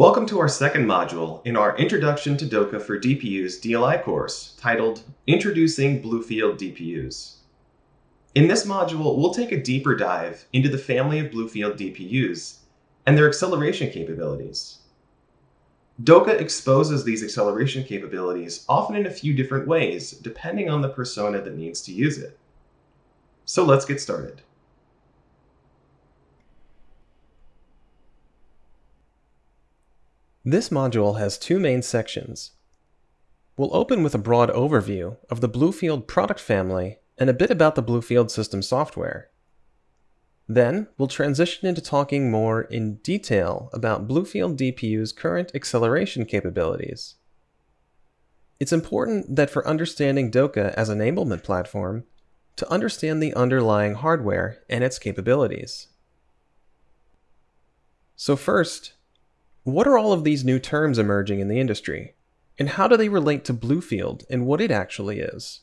Welcome to our second module in our Introduction to DOCA for DPUs DLI course titled Introducing Bluefield DPUs. In this module, we'll take a deeper dive into the family of Bluefield DPUs and their acceleration capabilities. DOCA exposes these acceleration capabilities often in a few different ways, depending on the persona that needs to use it. So let's get started. This module has two main sections. We'll open with a broad overview of the Bluefield product family and a bit about the Bluefield system software. Then, we'll transition into talking more in detail about Bluefield DPU's current acceleration capabilities. It's important that for understanding DOCA as an enablement platform, to understand the underlying hardware and its capabilities. So first, what are all of these new terms emerging in the industry? And how do they relate to Bluefield and what it actually is?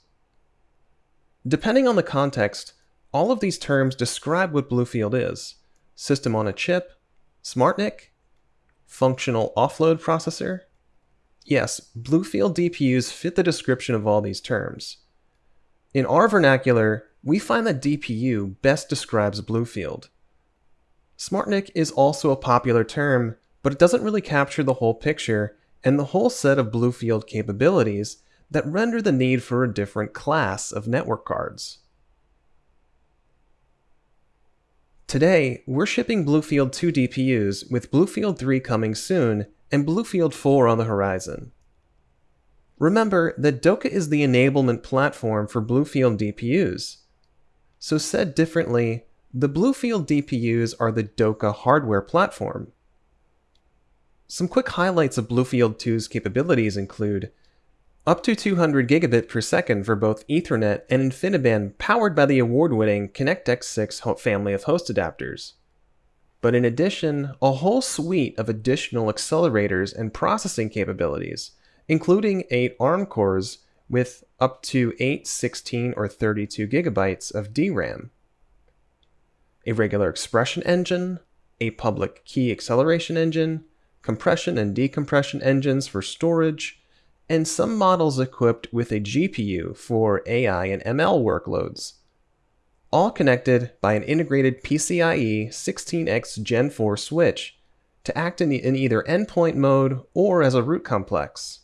Depending on the context, all of these terms describe what Bluefield is. System on a chip, SmartNIC, functional offload processor. Yes, Bluefield DPUs fit the description of all these terms. In our vernacular, we find that DPU best describes Bluefield. SmartNIC is also a popular term but it doesn't really capture the whole picture and the whole set of Bluefield capabilities that render the need for a different class of network cards. Today, we're shipping Bluefield 2 DPUs with Bluefield 3 coming soon and Bluefield 4 on the horizon. Remember that DOCA is the enablement platform for Bluefield DPUs. So said differently, the Bluefield DPUs are the DOCA hardware platform. Some quick highlights of Bluefield 2's capabilities include up to 200 gigabit per second for both Ethernet and InfiniBand powered by the award-winning ConnectX-6 family of host adapters. But in addition, a whole suite of additional accelerators and processing capabilities, including 8 ARM cores with up to 8, 16, or 32 gigabytes of DRAM, a regular expression engine, a public key acceleration engine, compression and decompression engines for storage, and some models equipped with a GPU for AI and ML workloads. All connected by an integrated PCIe 16x Gen 4 switch to act in, the, in either endpoint mode or as a root complex.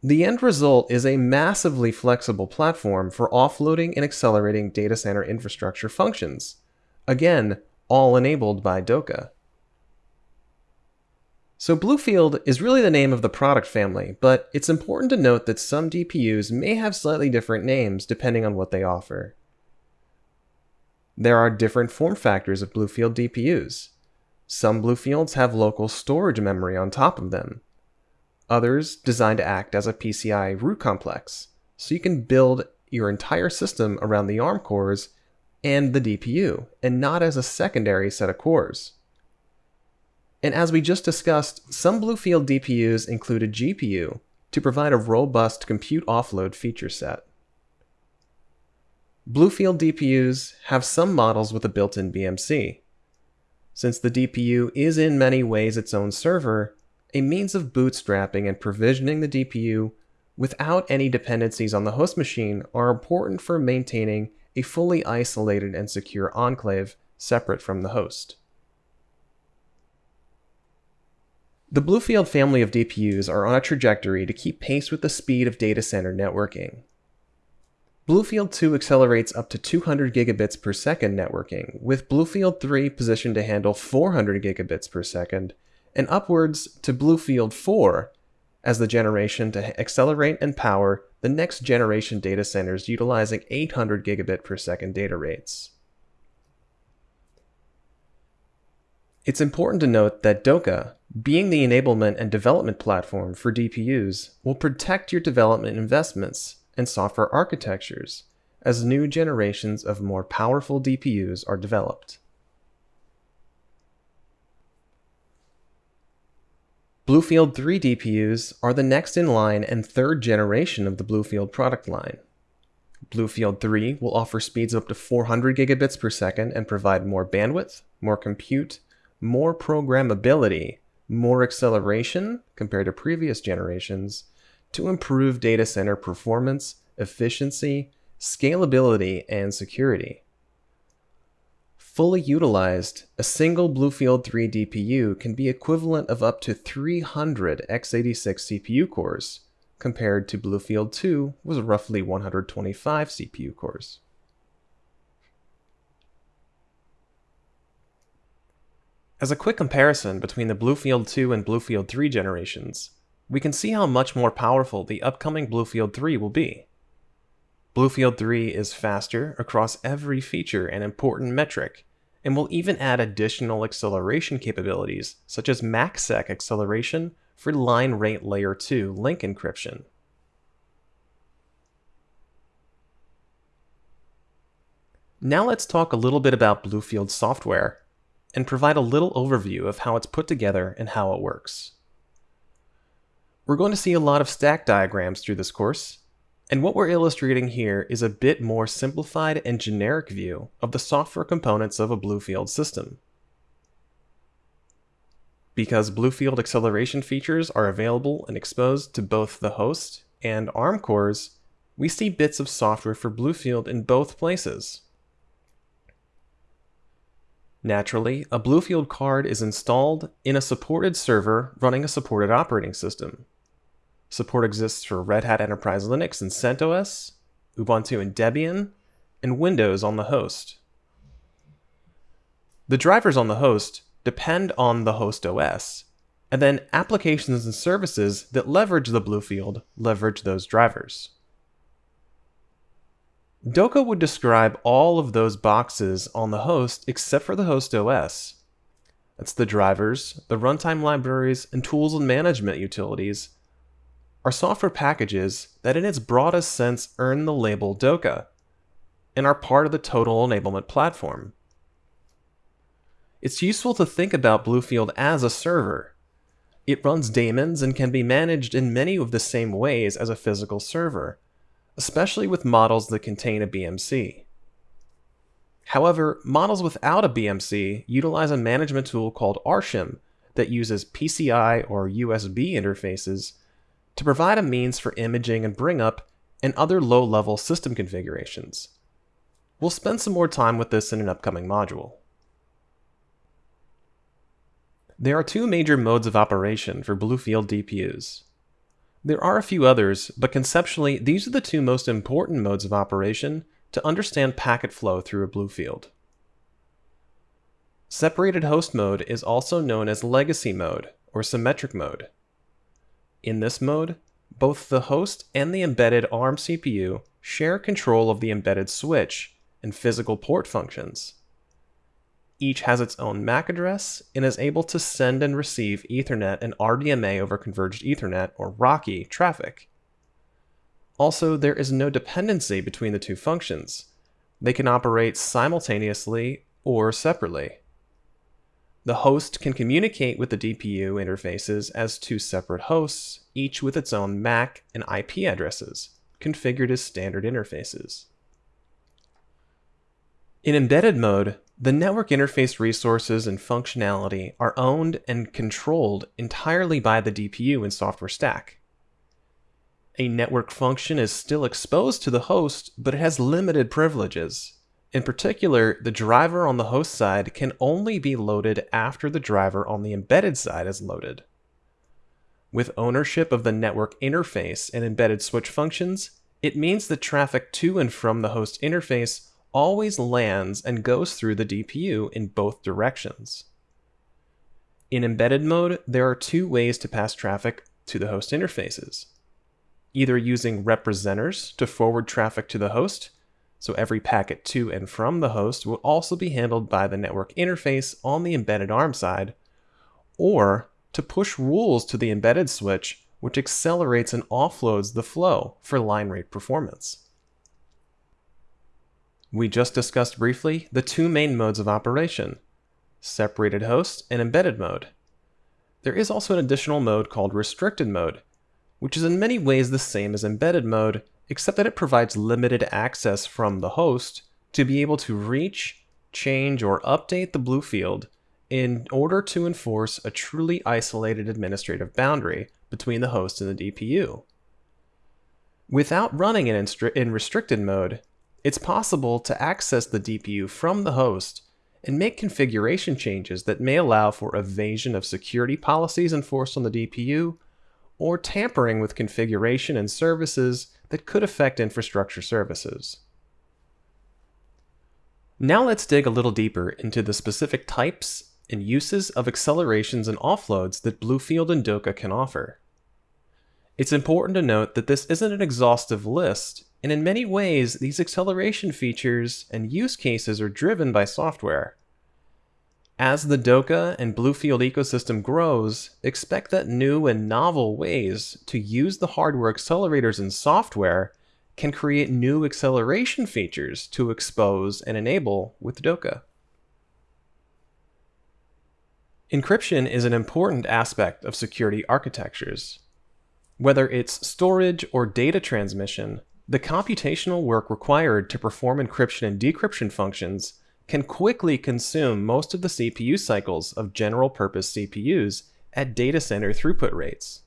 The end result is a massively flexible platform for offloading and accelerating data center infrastructure functions. Again, all enabled by DOCA. So Bluefield is really the name of the product family, but it's important to note that some DPUs may have slightly different names depending on what they offer. There are different form factors of Bluefield DPUs. Some Bluefields have local storage memory on top of them. Others designed to act as a PCI root complex, so you can build your entire system around the ARM cores and the DPU, and not as a secondary set of cores. And as we just discussed, some Bluefield DPUs include a GPU to provide a robust compute offload feature set. Bluefield DPUs have some models with a built-in BMC. Since the DPU is in many ways its own server, a means of bootstrapping and provisioning the DPU without any dependencies on the host machine are important for maintaining a fully isolated and secure enclave separate from the host. The Bluefield family of DPUs are on a trajectory to keep pace with the speed of data center networking. Bluefield 2 accelerates up to 200 gigabits per second networking, with Bluefield 3 positioned to handle 400 gigabits per second, and upwards to Bluefield 4 as the generation to accelerate and power the next generation data centers utilizing 800 gigabit per second data rates. It's important to note that DOCA, being the enablement and development platform for DPUs, will protect your development investments and software architectures as new generations of more powerful DPUs are developed. Bluefield 3 DPUs are the next in line and third generation of the Bluefield product line. Bluefield 3 will offer speeds up to 400 gigabits per second and provide more bandwidth, more compute, more programmability, more acceleration compared to previous generations to improve data center performance, efficiency, scalability, and security. Fully utilized, a single Bluefield 3 DPU can be equivalent of up to 300 x86 CPU cores, compared to Bluefield 2 was roughly 125 CPU cores. As a quick comparison between the Bluefield 2 and Bluefield 3 generations, we can see how much more powerful the upcoming Bluefield 3 will be. Bluefield 3 is faster across every feature and important metric, and will even add additional acceleration capabilities such as MACsec acceleration for line rate layer 2 link encryption. Now let's talk a little bit about Bluefield software and provide a little overview of how it's put together and how it works. We're going to see a lot of stack diagrams through this course, and what we're illustrating here is a bit more simplified and generic view of the software components of a Bluefield system. Because Bluefield acceleration features are available and exposed to both the host and ARM cores, we see bits of software for Bluefield in both places. Naturally, a Bluefield card is installed in a supported server running a supported operating system. Support exists for Red Hat Enterprise Linux and CentOS, Ubuntu and Debian, and Windows on the host. The drivers on the host depend on the host OS, and then applications and services that leverage the Bluefield leverage those drivers. DOCA would describe all of those boxes on the host except for the host OS. That's the drivers, the runtime libraries, and tools and management utilities are software packages that in its broadest sense earn the label DOCA and are part of the total enablement platform. It's useful to think about Bluefield as a server. It runs daemons and can be managed in many of the same ways as a physical server especially with models that contain a BMC. However, models without a BMC utilize a management tool called RShim that uses PCI or USB interfaces to provide a means for imaging and bring up and other low-level system configurations. We'll spend some more time with this in an upcoming module. There are two major modes of operation for Bluefield DPUs. There are a few others, but conceptually, these are the two most important modes of operation to understand packet flow through a Bluefield. Separated host mode is also known as legacy mode or symmetric mode. In this mode, both the host and the embedded ARM CPU share control of the embedded switch and physical port functions. Each has its own MAC address and is able to send and receive Ethernet and RDMA over Converged Ethernet, or RoCE, traffic. Also, there is no dependency between the two functions. They can operate simultaneously or separately. The host can communicate with the DPU interfaces as two separate hosts, each with its own MAC and IP addresses, configured as standard interfaces. In embedded mode, the network interface resources and functionality are owned and controlled entirely by the DPU and software stack. A network function is still exposed to the host, but it has limited privileges. In particular, the driver on the host side can only be loaded after the driver on the embedded side is loaded. With ownership of the network interface and embedded switch functions, it means that traffic to and from the host interface always lands and goes through the DPU in both directions. In embedded mode, there are two ways to pass traffic to the host interfaces. Either using representors to forward traffic to the host, so every packet to and from the host will also be handled by the network interface on the embedded ARM side, or to push rules to the embedded switch, which accelerates and offloads the flow for line rate performance. We just discussed briefly the two main modes of operation, separated host and embedded mode. There is also an additional mode called restricted mode, which is in many ways the same as embedded mode, except that it provides limited access from the host to be able to reach, change, or update the Bluefield in order to enforce a truly isolated administrative boundary between the host and the DPU. Without running in, in restricted mode, it's possible to access the DPU from the host and make configuration changes that may allow for evasion of security policies enforced on the DPU or tampering with configuration and services that could affect infrastructure services. Now let's dig a little deeper into the specific types and uses of accelerations and offloads that Bluefield and DOCA can offer. It's important to note that this isn't an exhaustive list, and in many ways, these acceleration features and use cases are driven by software. As the DOCA and Bluefield ecosystem grows, expect that new and novel ways to use the hardware accelerators and software can create new acceleration features to expose and enable with DOCA. Encryption is an important aspect of security architectures. Whether it's storage or data transmission, the computational work required to perform encryption and decryption functions can quickly consume most of the CPU cycles of general purpose CPUs at data center throughput rates.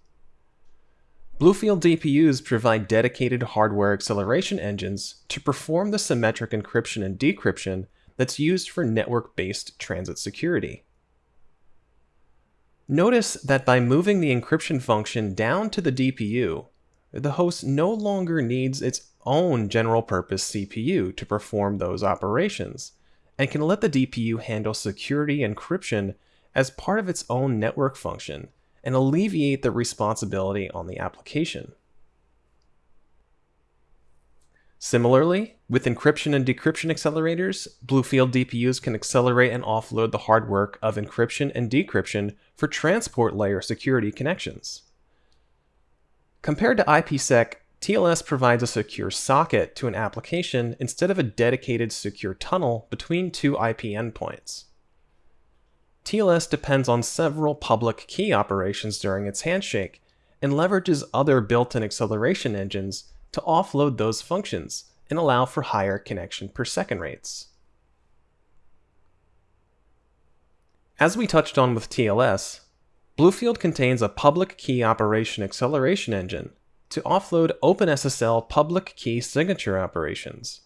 Bluefield DPUs provide dedicated hardware acceleration engines to perform the symmetric encryption and decryption that's used for network based transit security. Notice that by moving the encryption function down to the DPU, the host no longer needs its own general purpose CPU to perform those operations, and can let the DPU handle security encryption as part of its own network function and alleviate the responsibility on the application. Similarly, with encryption and decryption accelerators, Bluefield DPUs can accelerate and offload the hard work of encryption and decryption for transport layer security connections. Compared to IPsec, TLS provides a secure socket to an application instead of a dedicated secure tunnel between two IP endpoints. TLS depends on several public key operations during its handshake and leverages other built-in acceleration engines to offload those functions and allow for higher connection per second rates. As we touched on with TLS, Bluefield contains a public key operation acceleration engine to offload OpenSSL public key signature operations.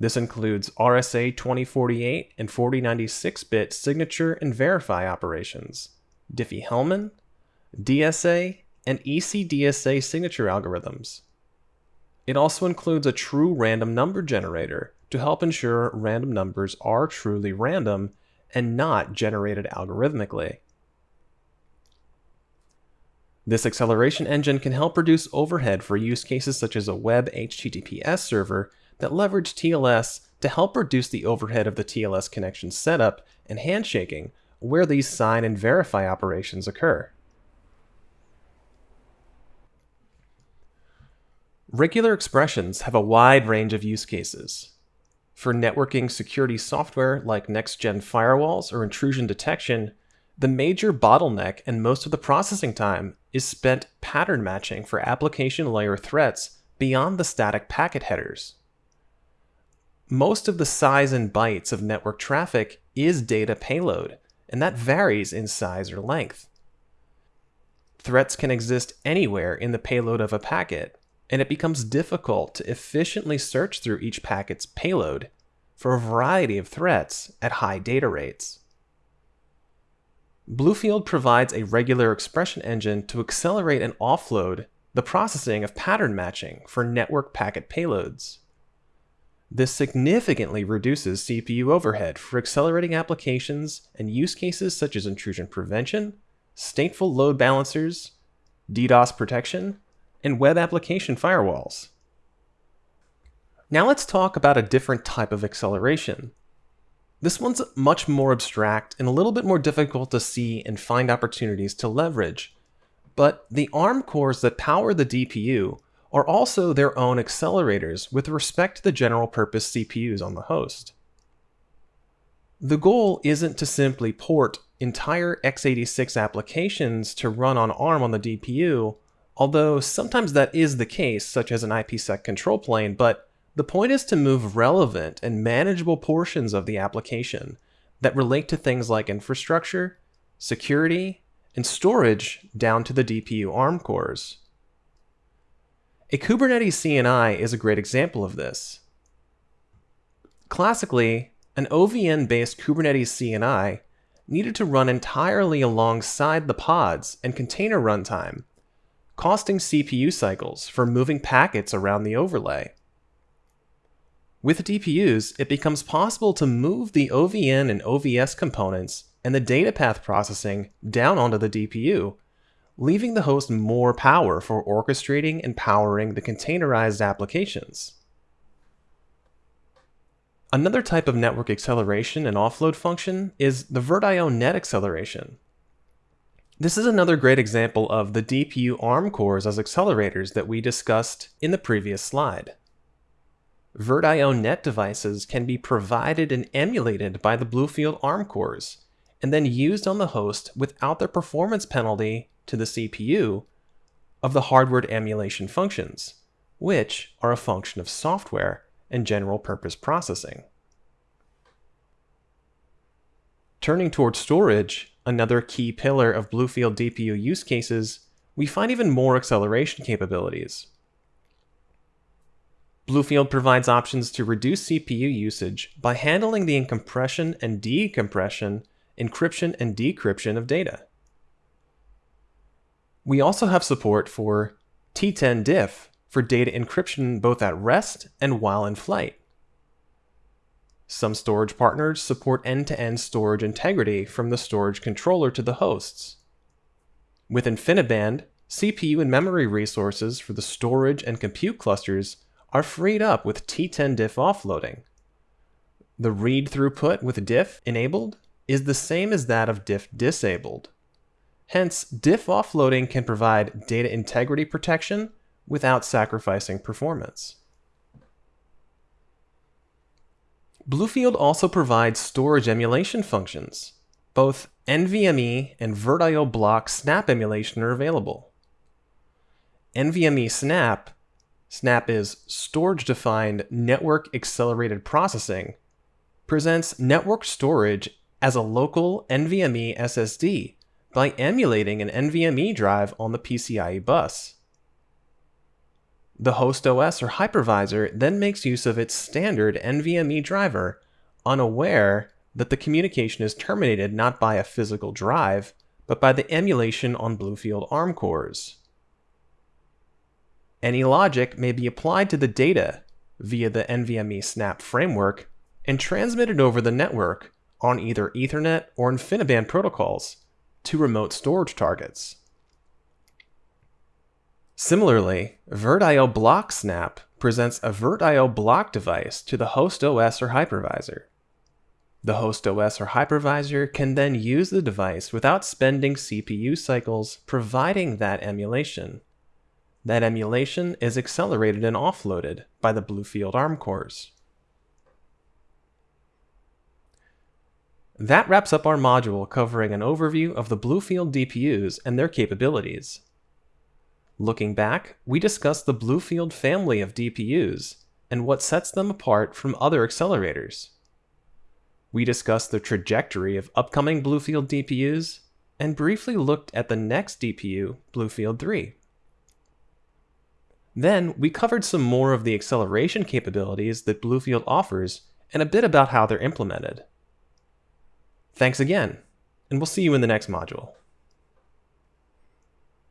This includes RSA 2048 and 4096-bit signature and verify operations, Diffie-Hellman, DSA, and ECDSA signature algorithms. It also includes a true random number generator to help ensure random numbers are truly random and not generated algorithmically. This acceleration engine can help reduce overhead for use cases such as a web HTTPS server that leverage TLS to help reduce the overhead of the TLS connection setup and handshaking where these sign and verify operations occur. Regular expressions have a wide range of use cases. For networking security software like next-gen firewalls or intrusion detection, the major bottleneck and most of the processing time is spent pattern matching for application layer threats beyond the static packet headers. Most of the size and bytes of network traffic is data payload, and that varies in size or length. Threats can exist anywhere in the payload of a packet, and it becomes difficult to efficiently search through each packet's payload for a variety of threats at high data rates. Bluefield provides a regular expression engine to accelerate and offload the processing of pattern matching for network packet payloads. This significantly reduces CPU overhead for accelerating applications and use cases such as intrusion prevention, stateful load balancers, DDoS protection, and web application firewalls. Now let's talk about a different type of acceleration, this one's much more abstract and a little bit more difficult to see and find opportunities to leverage. But the ARM cores that power the DPU are also their own accelerators with respect to the general purpose CPUs on the host. The goal isn't to simply port entire x86 applications to run on ARM on the DPU, although sometimes that is the case, such as an IPsec control plane, but the point is to move relevant and manageable portions of the application that relate to things like infrastructure, security, and storage down to the DPU ARM cores. A Kubernetes CNI is a great example of this. Classically, an OVN based Kubernetes CNI needed to run entirely alongside the pods and container runtime, costing CPU cycles for moving packets around the overlay. With DPUs, it becomes possible to move the OVN and OVS components and the data path processing down onto the DPU, leaving the host more power for orchestrating and powering the containerized applications. Another type of network acceleration and offload function is the VirtIO net acceleration. This is another great example of the DPU ARM cores as accelerators that we discussed in the previous slide. VirtIO net devices can be provided and emulated by the Bluefield ARM cores, and then used on the host without the performance penalty to the CPU of the hardware emulation functions, which are a function of software and general purpose processing. Turning towards storage, another key pillar of Bluefield DPU use cases, we find even more acceleration capabilities. Bluefield provides options to reduce CPU usage by handling the encompression and decompression, encryption and decryption of data. We also have support for T10 DIF for data encryption both at rest and while in flight. Some storage partners support end-to-end storage integrity from the storage controller to the hosts. With InfiniBand, CPU and memory resources for the storage and compute clusters are freed up with T10 DIF offloading. The read throughput with DIF enabled is the same as that of DIF disabled. Hence, DIF offloading can provide data integrity protection without sacrificing performance. Bluefield also provides storage emulation functions. Both NVMe and VirtIO block snap emulation are available. NVMe snap SNAP is Storage Defined Network Accelerated Processing, presents network storage as a local NVMe SSD by emulating an NVMe drive on the PCIe bus. The host OS or hypervisor then makes use of its standard NVMe driver, unaware that the communication is terminated not by a physical drive, but by the emulation on Bluefield ARM cores. Any logic may be applied to the data via the NVMe Snap framework and transmitted over the network on either Ethernet or InfiniBand protocols to remote storage targets. Similarly, VirtIO Block Snap presents a VirtIO block device to the host OS or hypervisor. The host OS or hypervisor can then use the device without spending CPU cycles providing that emulation. That emulation is accelerated and offloaded by the Bluefield ARM cores. That wraps up our module covering an overview of the Bluefield DPUs and their capabilities. Looking back, we discussed the Bluefield family of DPUs and what sets them apart from other accelerators. We discussed the trajectory of upcoming Bluefield DPUs and briefly looked at the next DPU, Bluefield 3. Then, we covered some more of the acceleration capabilities that Bluefield offers and a bit about how they're implemented. Thanks again, and we'll see you in the next module.